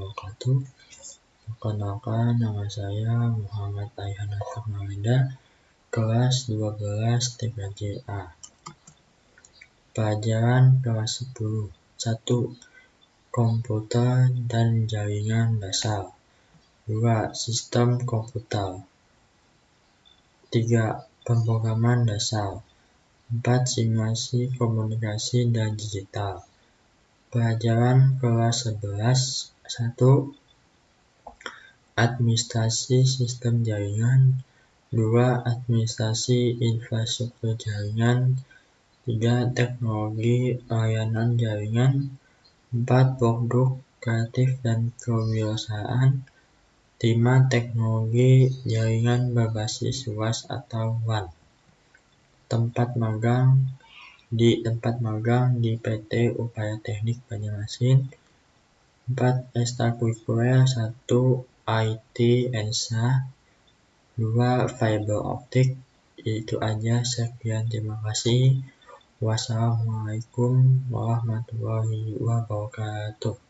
wabarakatuh Perkenalkan nama saya Muhammad Ayhan Malinda Kelas 12 3JA Pelajaran kelas 10 1. Komputer dan jaringan dasar 2. Sistem komputer 3. Pemrograman dasar 4. Simulasi komunikasi dan digital Pelajaran kelas 11 1. Administrasi sistem jaringan 2. Administrasi infrastruktur jaringan 3. Teknologi layanan jaringan 4. Produk kreatif dan kewirausahaan 5. Teknologi jaringan berbasis luas atau WAN Tempat magang di tempat magang di PT Upaya Teknik Banjarmasin 4. Ekstrakurikuler 1. IT ENSA 2. Fiber optik itu aja sekian terima kasih wassalamualaikum warahmatullahi wabarakatuh